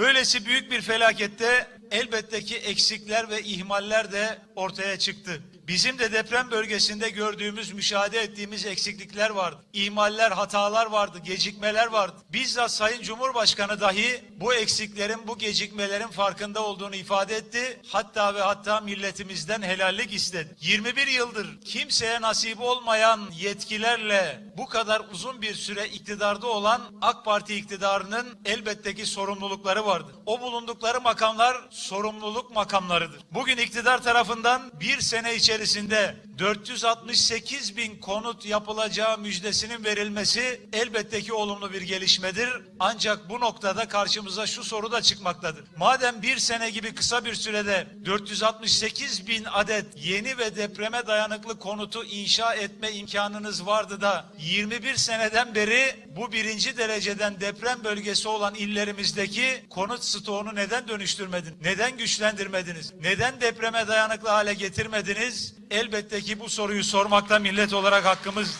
Böylesi büyük bir felakette elbette ki eksikler ve ihmaller de ortaya çıktı. Bizim de deprem bölgesinde gördüğümüz, müşahede ettiğimiz eksiklikler vardı. İhmaller, hatalar vardı, gecikmeler vardı. Bizzat Sayın Cumhurbaşkanı dahi bu eksiklerin, bu gecikmelerin farkında olduğunu ifade etti. Hatta ve hatta milletimizden helallik istedi. 21 yıldır kimseye nasip olmayan yetkilerle bu kadar uzun bir süre iktidarda olan AK Parti iktidarının elbette ki sorumlulukları vardır. O bulundukları makamlar sorumluluk makamlarıdır. Bugün iktidar tarafından bir sene içerisinde 468 bin konut yapılacağı müjdesinin verilmesi elbette ki olumlu bir gelişmedir. Ancak bu noktada karşımıza şu soru da çıkmaktadır. Madem bir sene gibi kısa bir sürede 468 bin adet yeni ve depreme dayanıklı konutu inşa etme imkanınız vardı da 21 seneden beri bu birinci dereceden deprem bölgesi olan illerimizdeki konut stoğunu neden dönüştürmedin? Neden güçlendirmediniz? Neden depreme dayanıklı hale getirmediniz? Elbette ki bu soruyu sormakta millet olarak hakkımız.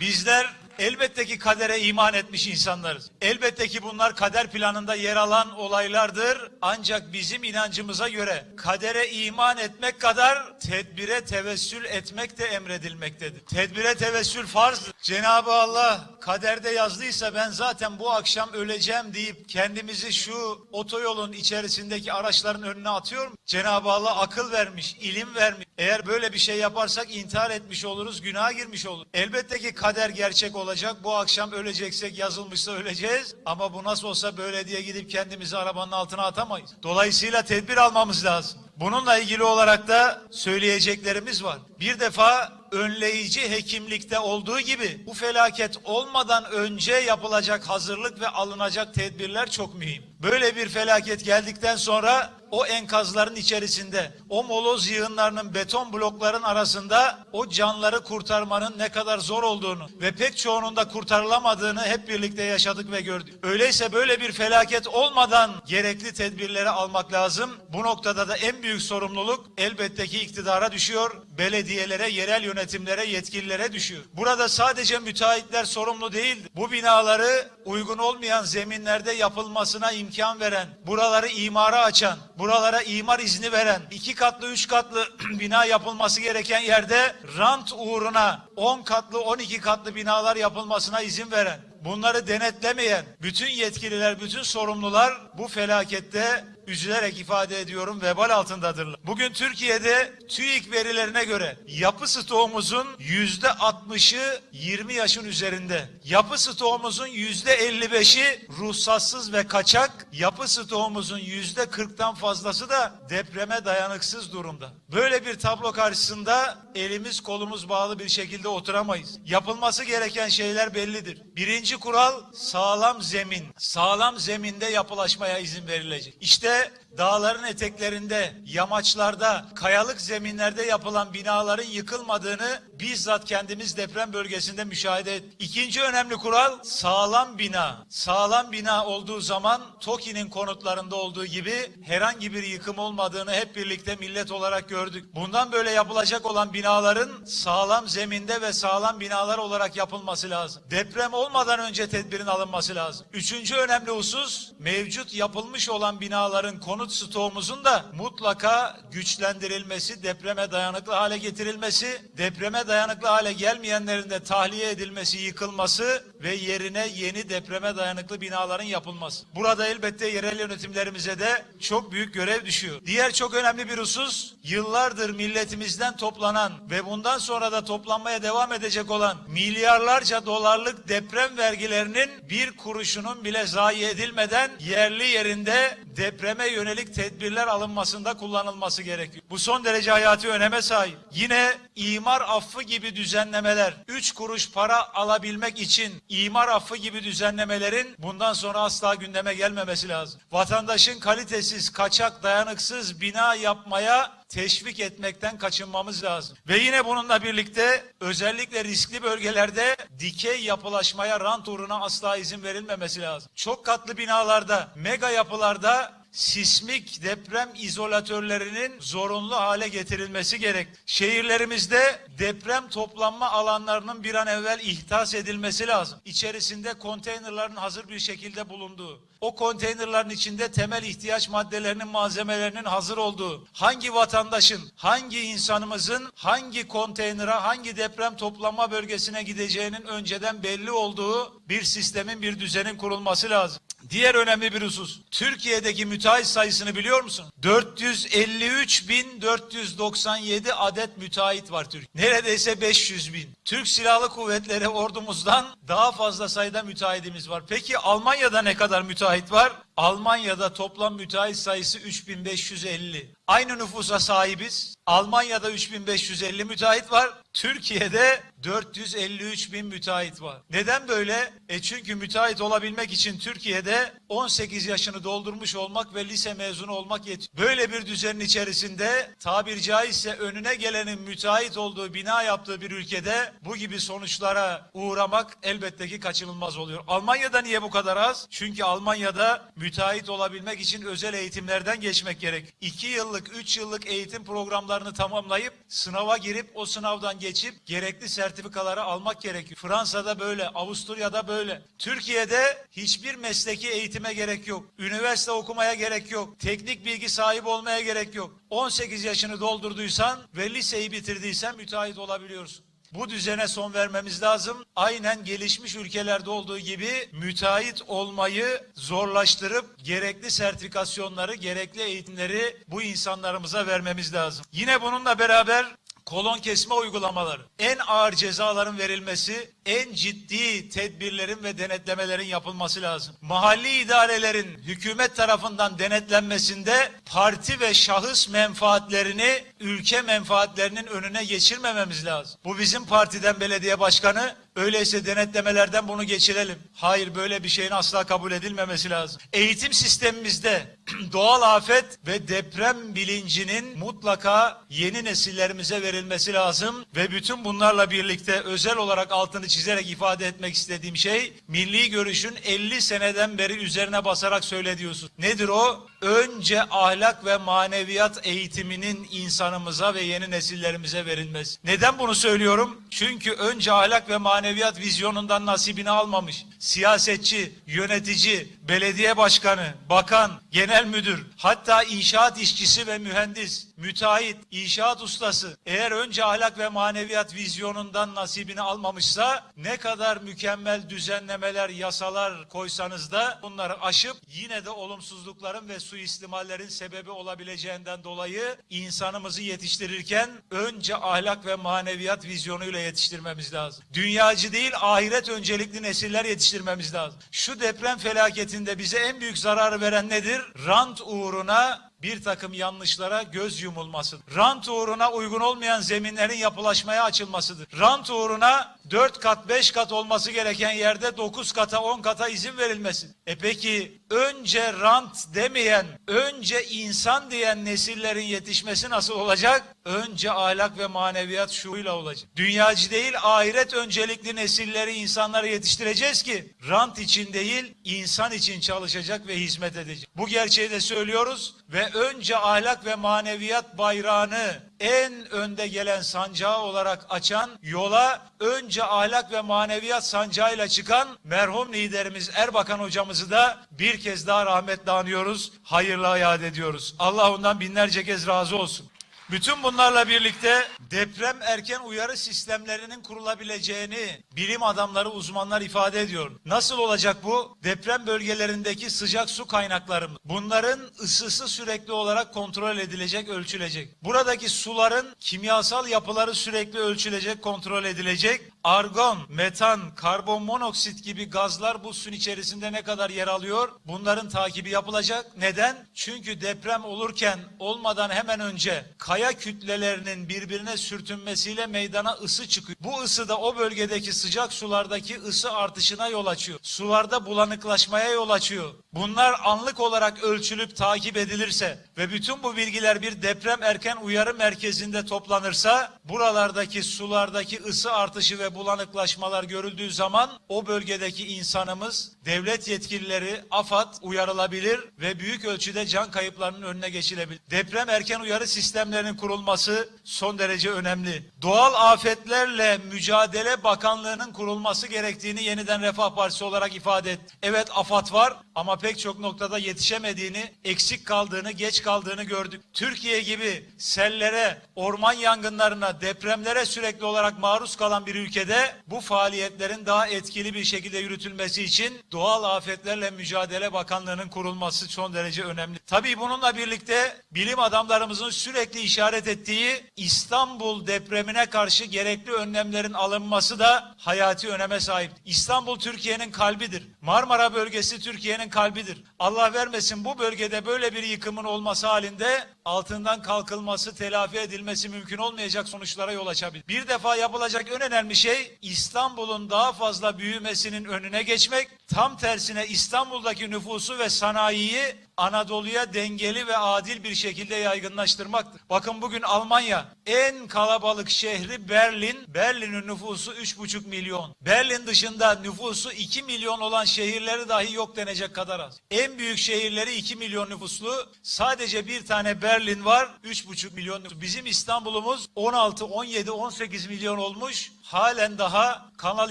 Bizler elbette ki kadere iman etmiş insanlarız. Elbette ki bunlar kader planında yer alan olaylardır. Ancak bizim inancımıza göre kadere iman etmek kadar tedbire tevessül etmek de emredilmektedir. Tedbire tevessül farzdır. Cenab-ı Allah kaderde yazdıysa ben zaten bu akşam öleceğim deyip kendimizi şu otoyolun içerisindeki araçların önüne atıyorum. Cenab-ı Allah akıl vermiş, ilim vermiş. Eğer böyle bir şey yaparsak intihar etmiş oluruz, günaha girmiş oluruz. Elbette ki kader gerçek olacak. Bu akşam öleceksek yazılmışsa öleceğiz. Ama bu nasıl olsa böyle diye gidip kendimizi arabanın altına atamayız. Dolayısıyla tedbir almamız lazım. Bununla ilgili olarak da söyleyeceklerimiz var. Bir defa önleyici hekimlikte olduğu gibi bu felaket olmadan önce yapılacak hazırlık ve alınacak tedbirler çok mühim. Böyle bir felaket geldikten sonra o enkazların içerisinde, o moloz yığınlarının beton blokların arasında o canları kurtarmanın ne kadar zor olduğunu ve pek çoğunun da kurtarılamadığını hep birlikte yaşadık ve gördük. Öyleyse böyle bir felaket olmadan gerekli tedbirleri almak lazım. Bu noktada da en büyük sorumluluk elbette ki iktidara düşüyor, belediyelere, yerel yönetimlere, yetkililere düşüyor. Burada sadece müteahhitler sorumlu değil. Bu binaları uygun olmayan zeminlerde yapılmasına imkan veren, buraları imara açan, buralara imar izni veren, iki katlı, üç katlı bina yapılması gereken yerde rant uğruna 10 katlı, 12 katlı binalar yapılmasına izin veren, bunları denetlemeyen bütün yetkililer, bütün sorumlular bu felakette üzülerek ifade ediyorum vebal altındadırlar. Bugün Türkiye'de TÜİK verilerine göre yapı stoğumuzun yüzde 60'ı 20 yaşın üzerinde. Yapı stoğumuzun yüzde 55'i ruhsatsız ve kaçak. Yapı stoğumuzun yüzde 40'tan fazlası da depreme dayanıksız durumda. Böyle bir tablo karşısında elimiz kolumuz bağlı bir şekilde oturamayız. Yapılması gereken şeyler bellidir. Birinci kural sağlam zemin. Sağlam zeminde yapılaşmaya izin verilecek. İşte that dağların eteklerinde, yamaçlarda, kayalık zeminlerde yapılan binaların yıkılmadığını bizzat kendimiz deprem bölgesinde müşahede ettik. İkinci önemli kural sağlam bina. Sağlam bina olduğu zaman TOKİ'nin konutlarında olduğu gibi herhangi bir yıkım olmadığını hep birlikte millet olarak gördük. Bundan böyle yapılacak olan binaların sağlam zeminde ve sağlam binalar olarak yapılması lazım. Deprem olmadan önce tedbirin alınması lazım. Üçüncü önemli husus mevcut yapılmış olan binaların konut stoğumuzun da mutlaka güçlendirilmesi, depreme dayanıklı hale getirilmesi, depreme dayanıklı hale gelmeyenlerin de tahliye edilmesi, yıkılması ve yerine yeni depreme dayanıklı binaların yapılması. Burada elbette yerel yönetimlerimize de çok büyük görev düşüyor. Diğer çok önemli bir husus, yıllardır milletimizden toplanan ve bundan sonra da toplanmaya devam edecek olan milyarlarca dolarlık deprem vergilerinin bir kuruşunun bile zayi edilmeden yerli yerinde depreme yönelik tedbirler alınmasında kullanılması gerekiyor. Bu son derece hayati öneme sahip. Yine imar affı gibi düzenlemeler, 3 kuruş para alabilmek için imar affı gibi düzenlemelerin bundan sonra asla gündeme gelmemesi lazım. Vatandaşın kalitesiz, kaçak, dayanıksız bina yapmaya teşvik etmekten kaçınmamız lazım. Ve yine bununla birlikte özellikle riskli bölgelerde dikey yapılaşmaya rant uğruna asla izin verilmemesi lazım. Çok katlı binalarda, mega yapılarda sismik deprem izolatörlerinin zorunlu hale getirilmesi gerek. Şehirlerimizde deprem toplanma alanlarının bir an evvel ihtas edilmesi lazım. İçerisinde konteynerların hazır bir şekilde bulunduğu, o konteynerların içinde temel ihtiyaç maddelerinin malzemelerinin hazır olduğu, hangi vatandaşın, hangi insanımızın hangi konteynere, hangi deprem toplanma bölgesine gideceğinin önceden belli olduğu bir sistemin, bir düzenin kurulması lazım. Diğer önemli bir husus. Türkiye'deki müteahhit sayısını biliyor musun? 453.497 adet müteahhit var Türkiye. Neredeyse 500 bin. Türk Silahlı Kuvvetleri ordumuzdan daha fazla sayıda müteahhitimiz var. Peki Almanya'da ne kadar müteahhit var? Almanya'da toplam müteahhit sayısı 3550. Aynı nüfusa sahibiz. Almanya'da 3550 müteahhit var. Türkiye'de 453 bin müteahhit var. Neden böyle? E çünkü müteahhit olabilmek için Türkiye'de 18 yaşını doldurmuş olmak ve lise mezunu olmak yetiyor. Böyle bir düzenin içerisinde tabir caizse önüne gelenin müteahhit olduğu bina yaptığı bir ülkede bu gibi sonuçlara uğramak elbette ki kaçınılmaz oluyor. Almanya'da niye bu kadar az? Çünkü Almanya'da müteahhit olabilmek için özel eğitimlerden geçmek gerek. 2 yıllık, 3 yıllık eğitim programlarını tamamlayıp sınava girip o sınavdan geçip gerekli sertifikaları almak gerekiyor. Fransa'da böyle, Avusturya'da böyle. Türkiye'de hiçbir mesleki eğitime gerek yok. Üniversite okumaya gerek yok. Teknik bilgi sahibi olmaya gerek yok. 18 yaşını doldurduysan ve liseyi bitirdiysen müteahhit olabiliyorsun. Bu düzene son vermemiz lazım. Aynen gelişmiş ülkelerde olduğu gibi müteahhit olmayı zorlaştırıp gerekli sertifikasyonları, gerekli eğitimleri bu insanlarımıza vermemiz lazım. Yine bununla beraber kolon kesme uygulamaları, en ağır cezaların verilmesi, en ciddi tedbirlerin ve denetlemelerin yapılması lazım. Mahalli idarelerin hükümet tarafından denetlenmesinde parti ve şahıs menfaatlerini ülke menfaatlerinin önüne geçirmememiz lazım. Bu bizim partiden belediye başkanı Öyleyse denetlemelerden bunu geçirelim. Hayır böyle bir şeyin asla kabul edilmemesi lazım. Eğitim sistemimizde doğal afet ve deprem bilincinin mutlaka yeni nesillerimize verilmesi lazım ve bütün bunlarla birlikte özel olarak altını çizerek ifade etmek istediğim şey milli görüşün 50 seneden beri üzerine basarak söylediyorsun. Nedir o? Önce ahlak ve maneviyat eğitiminin insanımıza ve yeni nesillerimize verilmesi. Neden bunu söylüyorum? Çünkü önce ahlak ve maneviyat vizyonundan nasibini almamış. Siyasetçi, yönetici, belediye başkanı, bakan, genel müdür, hatta inşaat işçisi ve mühendis, müteahhit, inşaat ustası eğer önce ahlak ve maneviyat vizyonundan nasibini almamışsa ne kadar mükemmel düzenlemeler, yasalar koysanız da bunları aşıp yine de olumsuzlukların ve suistimallerin sebebi olabileceğinden dolayı insanımızı yetiştirirken önce ahlak ve maneviyat vizyonuyla yetiştirmemiz lazım. Dünyacı değil ahiret öncelikli nesiller yetiştirmemiz lazım. Şu deprem felaketinde bize en büyük zararı veren nedir? Rant uğruna bir takım yanlışlara göz yumulmasıdır. Rant uğruna uygun olmayan zeminlerin yapılaşmaya açılmasıdır. Rant uğruna 4 kat 5 kat olması gereken yerde 9 kata 10 kata izin verilmesi. E peki önce rant demeyen, önce insan diyen nesillerin yetişmesi nasıl olacak? Önce ahlak ve maneviyat şuuyla olacak. Dünyacı değil ahiret öncelikli nesilleri insanları yetiştireceğiz ki rant için değil insan için çalışacak ve hizmet edecek. Bu gerçeği de söylüyoruz ve önce ahlak ve maneviyat bayrağını en önde gelen sancağı olarak açan yola önce ahlak ve maneviyat sancağıyla çıkan merhum liderimiz Erbakan hocamızı da bir kez daha rahmetle anıyoruz. Hayırla yad ediyoruz. Allah ondan binlerce kez razı olsun. Bütün bunlarla birlikte deprem erken uyarı sistemlerinin kurulabileceğini bilim adamları, uzmanlar ifade ediyor. Nasıl olacak bu? Deprem bölgelerindeki sıcak su kaynaklarımız. Bunların ısısı sürekli olarak kontrol edilecek, ölçülecek. Buradaki suların kimyasal yapıları sürekli ölçülecek, kontrol edilecek. Argon, metan, karbon monoksit gibi gazlar bu suyun içerisinde ne kadar yer alıyor? Bunların takibi yapılacak. Neden? Çünkü deprem olurken olmadan hemen önce kaya kütlelerinin birbirine sürtünmesiyle meydana ısı çıkıyor. Bu ısı da o bölgedeki sıcak sulardaki ısı artışına yol açıyor. Sularda bulanıklaşmaya yol açıyor. Bunlar anlık olarak ölçülüp takip edilirse ve bütün bu bilgiler bir deprem erken uyarı merkezinde toplanırsa buralardaki sulardaki ısı artışı ve bulanıklaşmalar görüldüğü zaman o bölgedeki insanımız, devlet yetkilileri, AFAD uyarılabilir ve büyük ölçüde can kayıplarının önüne geçilebilir. Deprem erken uyarı sistemlerinin kurulması son derece önemli. Doğal afetlerle mücadele bakanlığının kurulması gerektiğini yeniden Refah Partisi olarak ifade et. Evet AFAD var ama pek çok noktada yetişemediğini, eksik kaldığını, geç kaldığını gördük. Türkiye gibi sellere, orman yangınlarına, depremlere sürekli olarak maruz kalan bir ülkede bu faaliyetlerin daha etkili bir şekilde yürütülmesi için Doğal Afetlerle Mücadele Bakanlığı'nın kurulması son derece önemli. Tabii bununla birlikte bilim adamlarımızın sürekli işaret ettiği İstanbul depremine karşı gerekli önlemlerin alınması da hayati öneme sahip. İstanbul Türkiye'nin kalbidir. Marmara bölgesi Türkiye'nin kalbidir. Allah vermesin bu bölgede böyle bir yıkımın olması halinde altından kalkılması, telafi edilmesi mümkün olmayacak sonuçlara yol açabilir. Bir defa yapılacak en önemli şey İstanbul'un daha fazla büyümesinin önüne geçmek. Tam tersine İstanbul'daki nüfusu ve sanayiyi Anadolu'ya dengeli ve adil bir şekilde yaygınlaştırmaktır. Bakın bugün Almanya en kalabalık şehri Berlin. Berlin'in nüfusu 3,5 milyon. Berlin dışında nüfusu 2 milyon olan şehirleri dahi yok denecek kadar az. En büyük şehirleri 2 milyon nüfuslu. Sadece bir tane Berlin var 3,5 milyon nüfus. Bizim İstanbul'umuz 16, 17, 18 milyon olmuş. Halen daha Kanal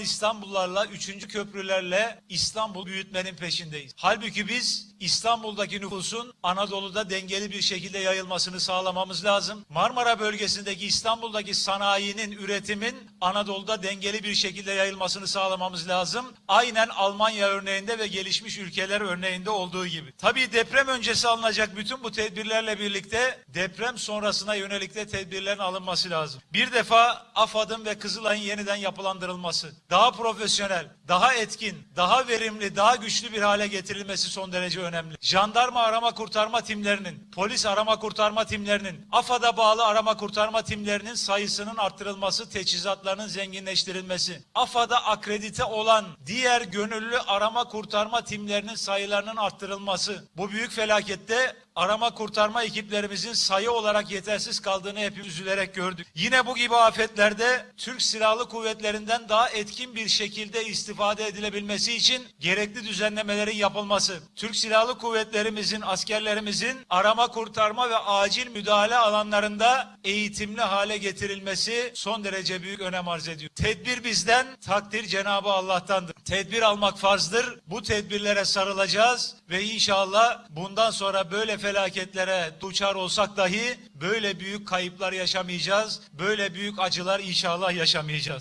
İstanbullarla, 3. köprülerle İstanbul büyütmenin peşindeyiz. Halbuki biz İstanbul'daki nüfusun Anadolu'da dengeli bir şekilde yayılmasını sağlamamız lazım. Marmara bölgesindeki İstanbul'daki sanayinin, üretimin Anadolu'da dengeli bir şekilde yayılmasını sağlamamız lazım. Aynen Almanya örneğinde ve gelişmiş ülkeler örneğinde olduğu gibi. Tabii deprem öncesi alınacak bütün bu tedbirlerle birlikte deprem sonrasına yönelik de tedbirlerin alınması lazım. Bir defa AFAD'ın ve Kızılay'ın yeniden yapılandırılması, daha profesyonel, daha etkin, daha verimli, daha güçlü bir hale getirilmesi son derece önemli. Jandarma arama kurtarma timlerinin, polis arama kurtarma timlerinin, AFAD'a bağlı arama kurtarma timlerinin sayısının arttırılması, teçhizatlarının zenginleştirilmesi, AFAD'a akredite olan diğer gönüllü arama kurtarma timlerinin sayılarının arttırılması, bu büyük felakette arama kurtarma ekiplerimizin sayı olarak yetersiz kaldığını hepimiz üzülerek gördük. Yine bu gibi afetlerde Türk Silahlı Kuvvetlerinden daha etkin bir şekilde istifade edilebilmesi için gerekli düzenlemelerin yapılması, Türk Silahlı Kuvvetlerimizin, askerlerimizin arama kurtarma ve acil müdahale alanlarında eğitimli hale getirilmesi son derece büyük önem arz ediyor. Tedbir bizden, takdir Cenabı Allah'tandır. Tedbir almak farzdır. Bu tedbirlere sarılacağız ve inşallah bundan sonra böyle felaketlere duçar olsak dahi böyle büyük kayıplar yaşamayacağız. Böyle büyük acılar inşallah yaşamayacağız.